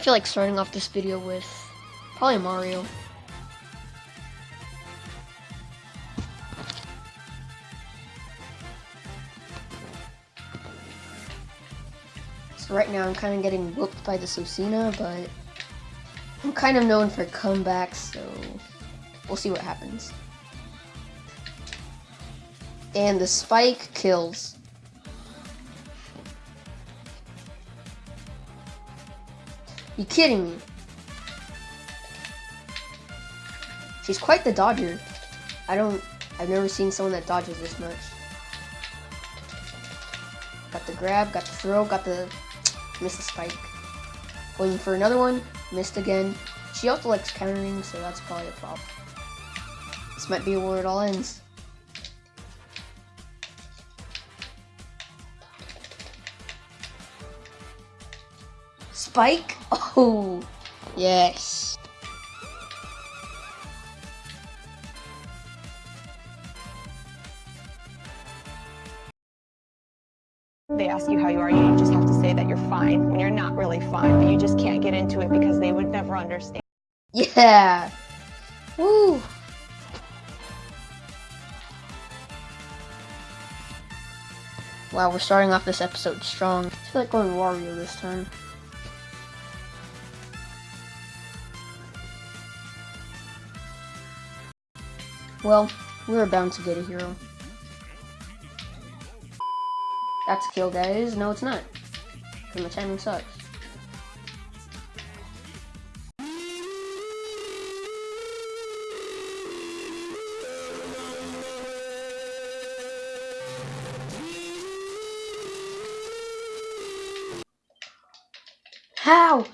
I feel like starting off this video with probably Mario. So right now I'm kind of getting whooped by the Lucina, but I'm kind of known for comebacks, so we'll see what happens. And the spike kills. You kidding me? She's quite the dodger. I don't, I've never seen someone that dodges this much. Got the grab, got the throw, got the, missed the spike. Going for another one, missed again. She also likes countering, so that's probably a problem. This might be where it all ends. Spike? Oh, yes. They ask you how you are, you just have to say that you're fine when you're not really fine, but you just can't get into it because they would never understand. Yeah. Woo. Wow, we're starting off this episode strong. I feel like going Wario this time. Well, we are bound to get a hero. That's a kill, guys. No, it's not. And the timing sucks. How?